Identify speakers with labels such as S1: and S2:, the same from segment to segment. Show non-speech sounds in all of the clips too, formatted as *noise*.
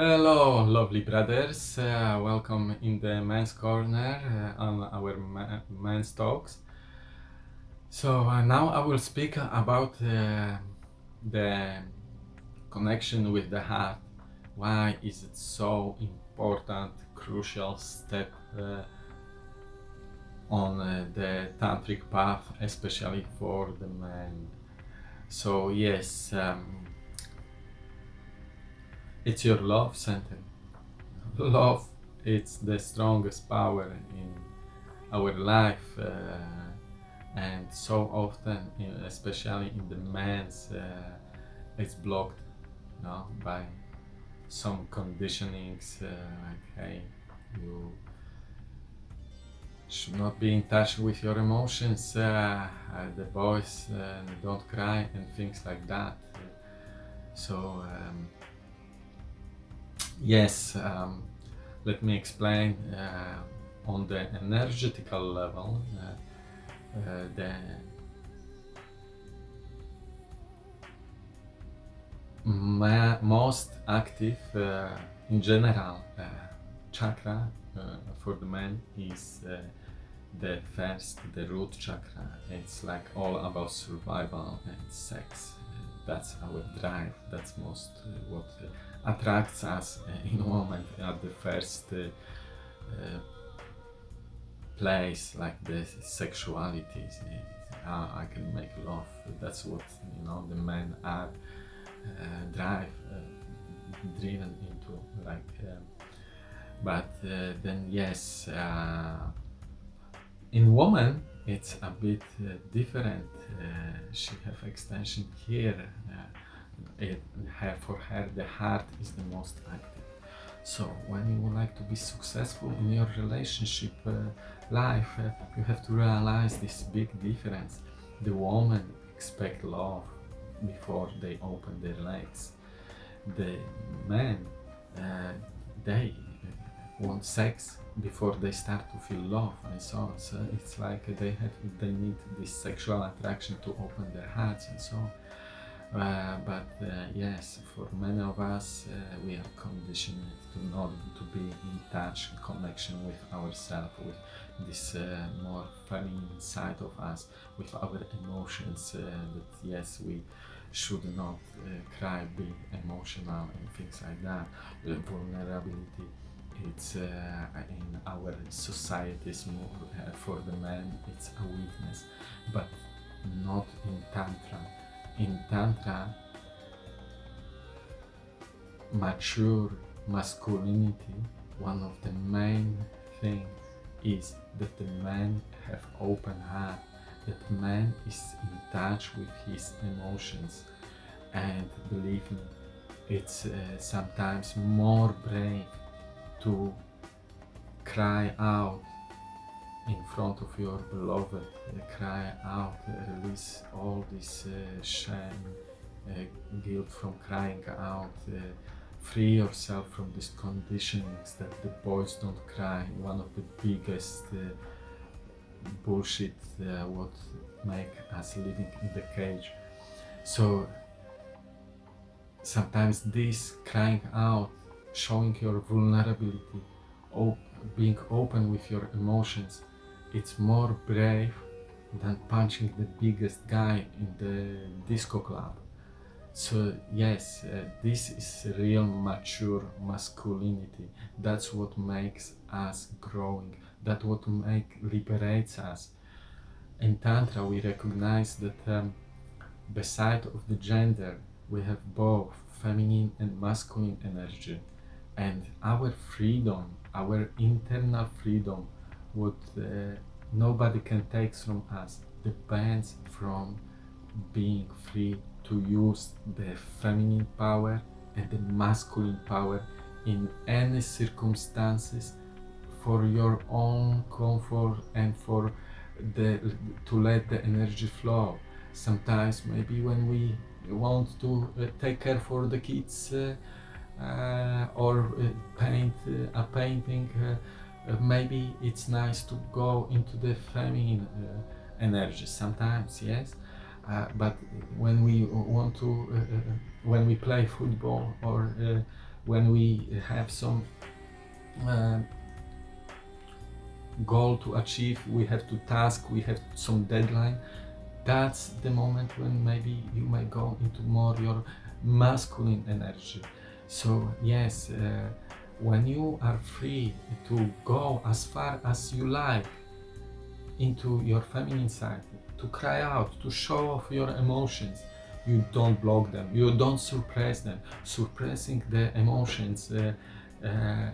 S1: Hello, lovely brothers. Uh, welcome in the men's corner uh, on our ma men's talks. So uh, now I will speak about uh, the connection with the heart. Why is it so important, crucial step uh, on uh, the tantric path, especially for the men? So yes. Um, it's your love center. *laughs* Love, it's the strongest power in our life, uh, and so often, especially in the men's, uh, it's blocked, you know, by some conditionings, uh, like hey, you should not be in touch with your emotions, uh, the boys uh, don't cry, and things like that. So. Um, Yes, um, let me explain uh, on the energetical level uh, uh, the most active uh, in general uh, chakra uh, for the man is the first, the root chakra. It's like all about survival and sex. That's our drive. That's most what attracts us *laughs* in a moment at the first uh, uh, place like the sexuality how I can make love that's what you know the men are uh, drive uh, driven into like um, but uh, then yes uh, in woman it's a bit different she have extension here it, her, for her the heart is the most active. So when you would like to be successful in your relationship uh, life uh, you have to realize this big difference. The woman expect love before they open their legs. The men uh, they want sex before they start to feel love and so on so it's like they have they need this sexual attraction to open their hearts and so on uh, but uh, yes, for many of us, uh, we are conditioned to not to be in touch, in connection with ourselves, with this uh, more feminine side of us, with our emotions. Uh, that yes, we should not cry, be emotional, and things like that. vulnerability. It's in our societies more for the men. It's a weakness, but not in tantra in Tantra, mature masculinity, one of the main things is that the man have open heart, that man is in touch with his emotions and believe me, it's uh, sometimes more brave to cry out in front of your beloved, cry out, release all this uh, shame, uh, guilt from crying out, uh, free yourself from these conditionings that the boys don't cry, one of the biggest uh, bullshit uh, what make us living in the cage. So sometimes this crying out, showing your vulnerability, op being open with your emotions, it's more brave than punching the biggest guy in the disco club. So yes, uh, this is real mature masculinity. That's what makes us growing. That's what make liberates us. In Tantra we recognize that um, beside of the gender we have both feminine and masculine energy and our freedom, our internal freedom what uh, nobody can take from us depends from being free to use the feminine power and the masculine power in any circumstances for your own comfort and for the to let the energy flow. Sometimes maybe when we want to uh, take care for the kids uh, or uh, paint uh, a painting uh, uh, maybe it's nice to go into the feminine uh, energy sometimes yes. Uh, but when we want to uh, uh, when we play football or when we have some uh, goal to achieve we have to task we have some deadline that's the moment when maybe you might go into more your masculine energy so yes uh, when you are free to go as far as you like into your feminine side to cry out to show off your emotions you don't block them. You don't suppress them. Suppressing the emotions uh, uh,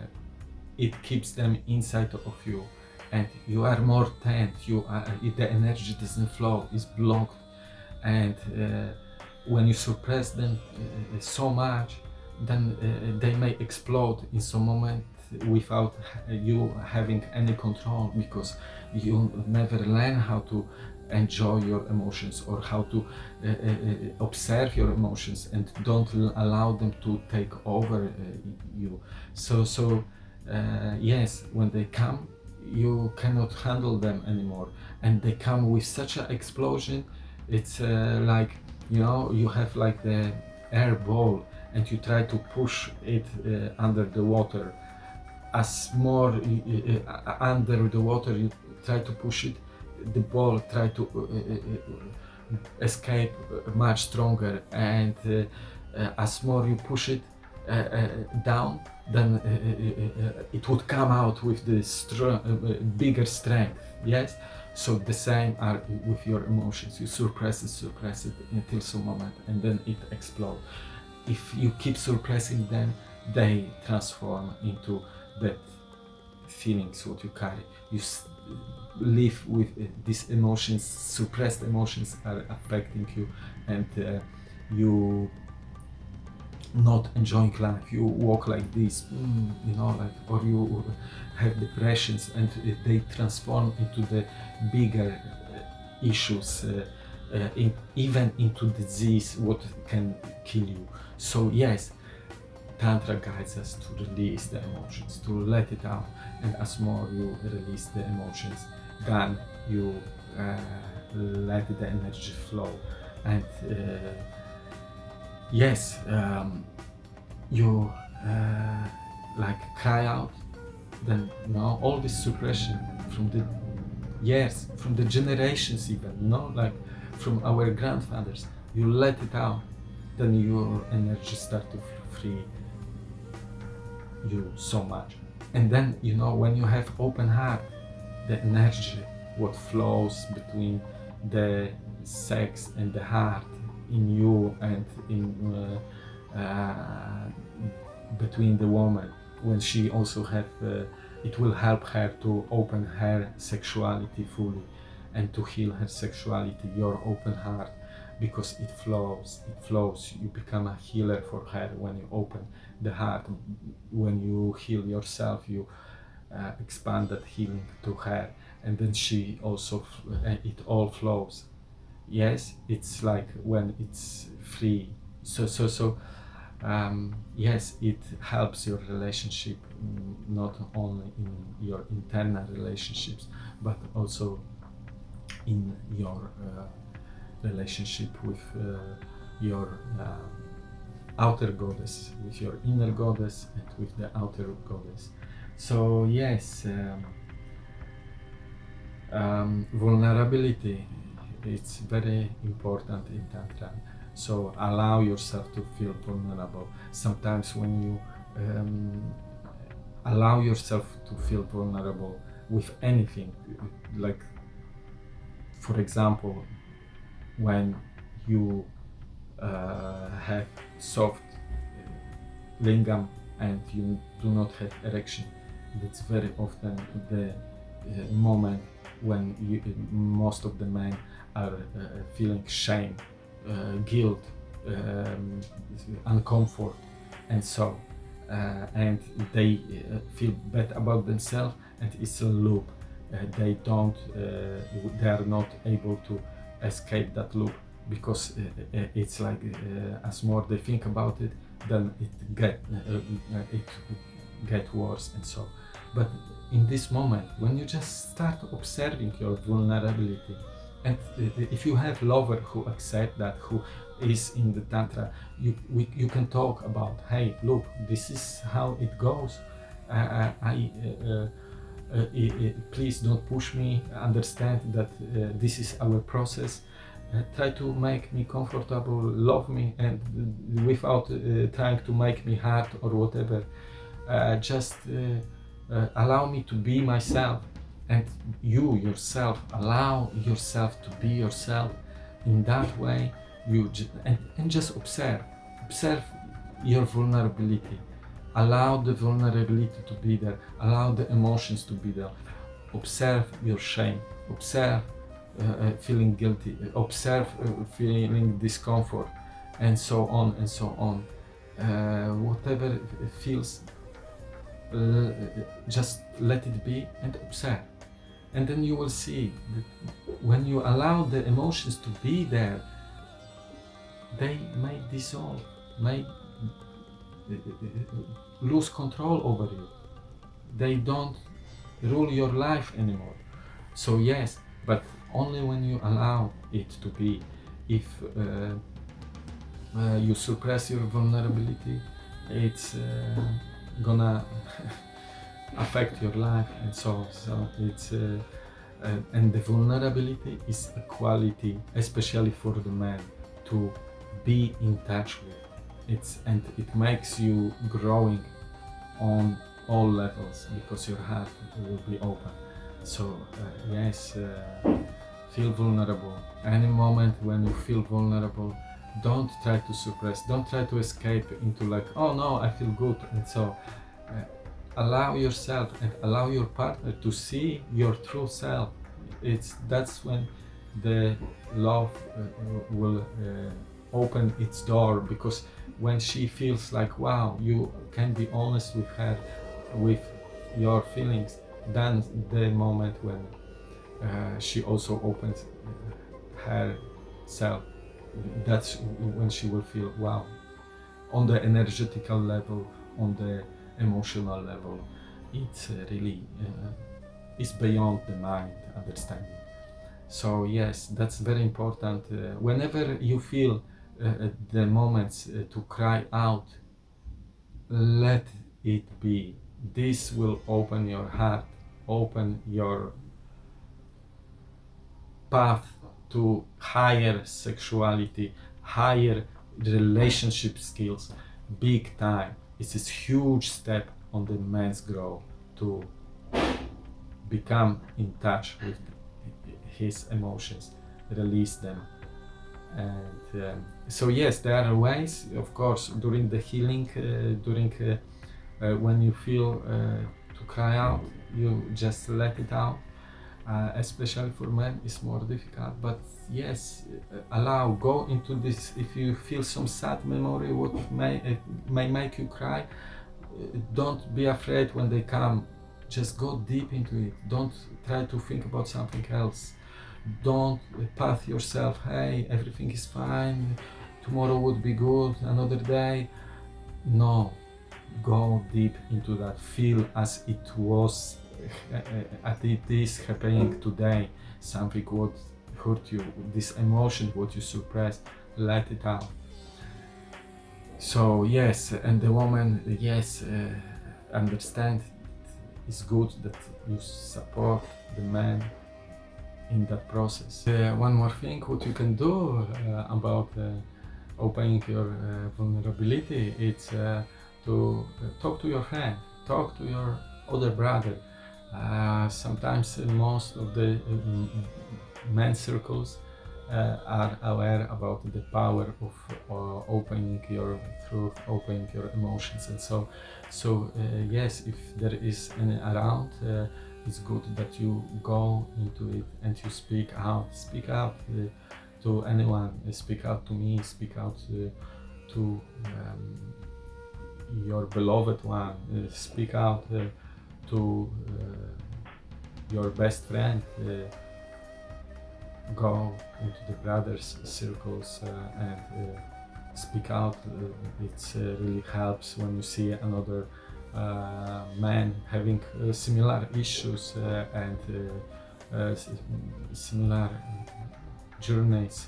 S1: it keeps them inside of you. And you are more tense. You are the energy doesn't flow. Is blocked. And uh, when you suppress them uh, so much then uh, they may explode in some moment without you having any control because you never learn how to enjoy your emotions or how to uh, uh, uh observe your emotions and don't allow them to take over uh, you. So so uh, yes when they come you cannot handle them anymore. And they come with such an explosion it's uh, like you know you have like the air ball and you try to push it uh, under the water. As more uh, uh, under the water you try to push it the ball try to uh, uh, uh escape much stronger. And uh, as more you push it down then it would come out with the bigger strength. Yes so the same are with your emotions. You suppress it suppress it until some moment and then it explodes if you keep suppressing them they transform into that feelings what you carry. You live with uh, these emotions suppressed emotions are affecting you and uh, you not enjoying life. You walk like this mm, you know like or you have depressions and they transform into the bigger uh, issues uh, uh, in, even into disease what can kill you. So yes tantra guides us to release the emotions to let it out. And as more you release the emotions then you uh, let the energy flow and uh, yes um, you uh, like cry out then you know all this suppression from the years from the generations even you know like from our grandfathers. You let it out then your energy start to free you so much. And then you know when you have open heart the energy what flows between the sex and the heart in you and in uh, uh, between the woman when she also have uh, it will help her to open her sexuality fully and to heal her sexuality your open heart because it flows it flows. You become a healer for her when you open the heart. When you heal yourself you uh, expand that healing to her. And then she also uh, it all flows yes it's like when it's free. So so so um, yes it helps your relationship mm, not only in your internal relationships but also in your uh, relationship with uh, your uh, outer goddess with your inner goddess and with the outer goddess. So yes um, um, vulnerability it's very important in tantra so allow yourself to feel vulnerable. Sometimes when you um, allow yourself to feel vulnerable with anything like for example when you uh, have soft lingam and you do not have erection that's very often the uh, moment when you, most of the men are feeling shame, uh, guilt, um, uncomfort, and so uh, and they uh, feel bad about themselves, and it's a loop. Uh, they don't, uh, they are not able to escape that loop because uh, it's like as more they think about it, then it get it get worse, and so. But in this moment, when you just start observing your vulnerability, and if you have lover who accept that, who is in the tantra you we, you can talk about hey look this is how it goes. I, I, uh, uh, uh, please don't push me. Understand that uh, this is our process. Uh, try to make me comfortable love me and without uh, trying to make me hard or whatever. Just allow me to be myself and you yourself allow yourself to be yourself in that way you and, and just observe observe your vulnerability. Allow the vulnerability to be there allow the emotions to be there. Observe your shame observe uh, uh, feeling guilty observe uh, feeling discomfort and so on and so on. Uh, whatever feels just let it be and observe and then you will see that when you allow the emotions to be there they may dissolve may lose control over you. They don't rule your life anymore. So yes but only when you allow it to be. If uh, uh, you suppress your vulnerability it's uh, gonna *laughs* affect your life and so so it's uh, uh, and the vulnerability is a quality especially for the man to be in touch with. It's and it makes you growing on all levels because your heart will be open. So uh, yes uh, feel vulnerable. Any moment when you feel vulnerable don't try to suppress. Don't try to escape into like oh no i feel good and so uh, allow yourself and allow your partner to see your true self. It's that's when the love uh, will uh, open its door because when she feels like wow you can be honest with her with your feelings then the moment when uh, she also opens herself that's when she will feel wow on the energetical level on the emotional level. It's uh, really uh, is beyond the mind understanding. So yes that's very important. Uh, whenever you feel the moments to cry out let it be. This will open your heart open your path to higher sexuality higher relationship skills big time it's this huge step on the man's growth to become in touch with his emotions release them. And um, so yes there are ways of course during the healing uh, during uh, uh, when you feel uh, to cry out you just let it out uh, especially for men it's more difficult. But yes uh, allow go into this. If you feel some sad memory what may may make you cry don't be afraid when they come. Just go deep into it. Don't try to think about something else. Don't path yourself hey everything is fine. Tomorrow would be good. Another day. No. Go deep into that. Feel as it was uh, as it is happening today something would hurt you this emotion what you suppressed let it out so yes and the woman yes uh, understand it's good that you support the man in that process. Uh, one more thing what you can do uh, about uh, opening your uh, vulnerability it's to talk to your friend, talk to your other brother. Sometimes most of the men circles are aware about the power of opening your truth, opening your emotions and so so yes if there is any around it's good that you go into it and you speak out. Speak out uh, to anyone. Uh, speak out to me speak out uh, to um, your beloved one. Uh, speak out uh, to uh, your best friend go into the brothers circles and speak out. It really helps when you see another uh, having uh, similar issues uh, and similar journeys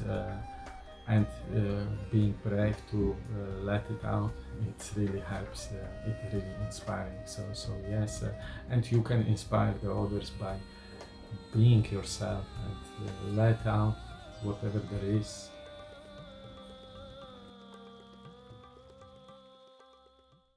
S1: and uh, being brave to uh, let it out it really helps uh, it really inspiring. So so yes uh, and you can inspire the others by being yourself and uh, let out whatever there is